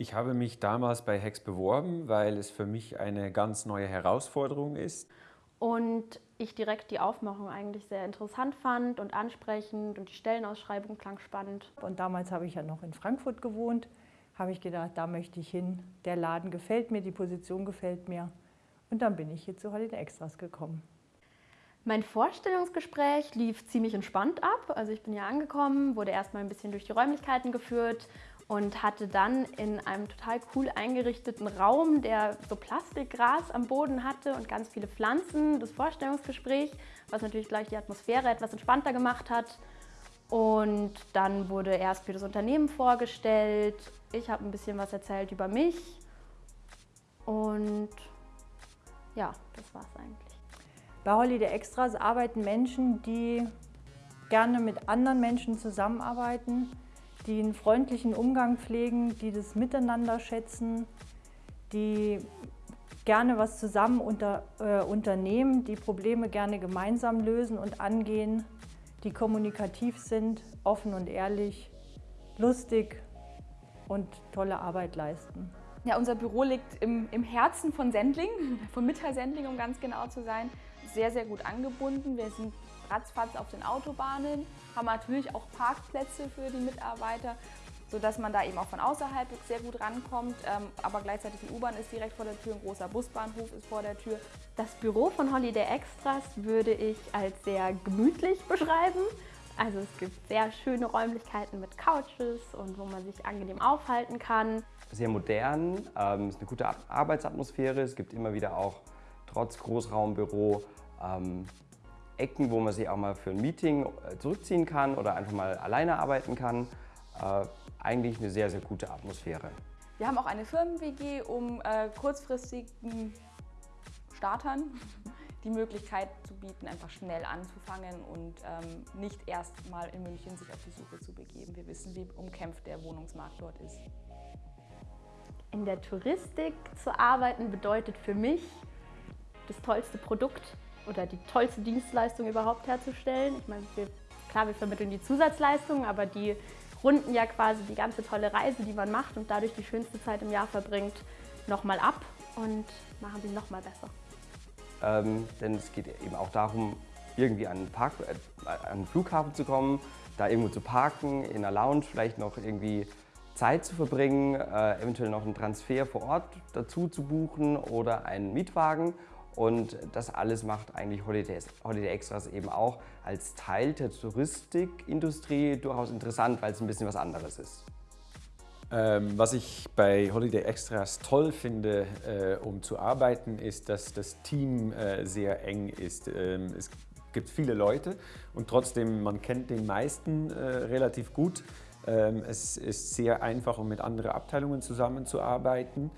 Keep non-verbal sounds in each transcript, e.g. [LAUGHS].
Ich habe mich damals bei Hex beworben, weil es für mich eine ganz neue Herausforderung ist. Und ich direkt die Aufmachung eigentlich sehr interessant fand und ansprechend und die Stellenausschreibung klang spannend. Und damals habe ich ja noch in Frankfurt gewohnt, habe ich gedacht, da möchte ich hin. Der Laden gefällt mir, die Position gefällt mir. Und dann bin ich hier zu Holiday Extras gekommen. Mein Vorstellungsgespräch lief ziemlich entspannt ab. Also ich bin hier angekommen, wurde erstmal ein bisschen durch die Räumlichkeiten geführt und hatte dann in einem total cool eingerichteten Raum, der so Plastikgras am Boden hatte und ganz viele Pflanzen, das Vorstellungsgespräch, was natürlich gleich die Atmosphäre etwas entspannter gemacht hat. Und dann wurde erst für das Unternehmen vorgestellt. Ich habe ein bisschen was erzählt über mich. Und ja, das war es eigentlich. Bei Holiday Extras arbeiten Menschen, die gerne mit anderen Menschen zusammenarbeiten, die einen freundlichen Umgang pflegen, die das Miteinander schätzen, die gerne was zusammen unter, äh, unternehmen, die Probleme gerne gemeinsam lösen und angehen, die kommunikativ sind, offen und ehrlich, lustig und tolle Arbeit leisten. Ja, unser Büro liegt im, im Herzen von Sendling, [LAUGHS] von Mitteil-Sendling, um ganz genau zu sein. Sehr, sehr gut angebunden. Wir sind ratzfatz auf den Autobahnen, haben natürlich auch Parkplätze für die Mitarbeiter, sodass man da eben auch von außerhalb sehr gut rankommt. Ähm, aber gleichzeitig die U-Bahn ist direkt vor der Tür, ein großer Busbahnhof ist vor der Tür. Das Büro von Holiday Extras würde ich als sehr gemütlich beschreiben. Also es gibt sehr schöne Räumlichkeiten mit Couches und wo man sich angenehm aufhalten kann. Sehr modern, ähm, ist eine gute Arbeitsatmosphäre. Es gibt immer wieder auch trotz Großraumbüro ähm, Ecken, wo man sich auch mal für ein Meeting äh, zurückziehen kann oder einfach mal alleine arbeiten kann. Äh, eigentlich eine sehr, sehr gute Atmosphäre. Wir haben auch eine Firmen-WG, um äh, kurzfristigen Startern [LAUGHS] die Möglichkeit zu bieten, einfach schnell anzufangen und ähm, nicht erst mal in München sich auf die Suche zu begeben. Wir wissen, wie umkämpft der Wohnungsmarkt dort ist. In der Touristik zu arbeiten bedeutet für mich das tollste Produkt oder die tollste Dienstleistung überhaupt herzustellen. Ich meine, wir, klar, wir vermitteln die Zusatzleistungen, aber die runden ja quasi die ganze tolle Reise, die man macht und dadurch die schönste Zeit im Jahr verbringt, nochmal ab und machen sie nochmal besser. Ähm, denn es geht eben auch darum, irgendwie an den, Park, äh, an den Flughafen zu kommen, da irgendwo zu parken, in einer Lounge vielleicht noch irgendwie Zeit zu verbringen, äh, eventuell noch einen Transfer vor Ort dazu zu buchen oder einen Mietwagen und das alles macht eigentlich Holiday, Holiday Extras eben auch als Teil der Touristikindustrie durchaus interessant, weil es ein bisschen was anderes ist. Ähm, was ich bei Holiday Extras toll finde, äh, um zu arbeiten, ist, dass das Team äh, sehr eng ist. Ähm, es gibt viele Leute und trotzdem, man kennt den meisten äh, relativ gut. Ähm, es ist sehr einfach, um mit anderen Abteilungen zusammenzuarbeiten.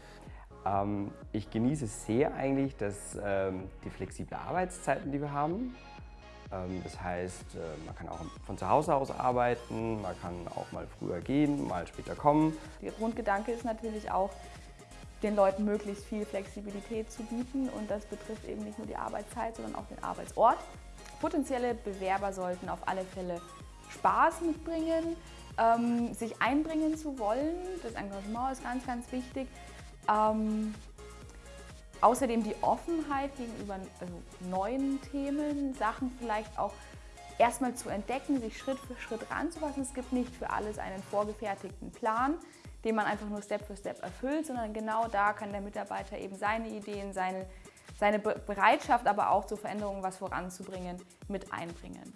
Ähm, ich genieße sehr eigentlich dass, ähm, die flexible Arbeitszeiten, die wir haben. Ähm, das heißt, äh, man kann auch von zu Hause aus arbeiten, man kann auch mal früher gehen, mal später kommen. Der Grundgedanke ist natürlich auch, den Leuten möglichst viel Flexibilität zu bieten und das betrifft eben nicht nur die Arbeitszeit, sondern auch den Arbeitsort. Potenzielle Bewerber sollten auf alle Fälle Spaß mitbringen, ähm, sich einbringen zu wollen. Das Engagement ist ganz, ganz wichtig. Ähm, außerdem die Offenheit gegenüber also neuen Themen, Sachen vielleicht auch erstmal zu entdecken, sich Schritt für Schritt ranzufassen. Es gibt nicht für alles einen vorgefertigten Plan, den man einfach nur Step für Step erfüllt, sondern genau da kann der Mitarbeiter eben seine Ideen, seine, seine Bereitschaft, aber auch zur Veränderung was voranzubringen, mit einbringen.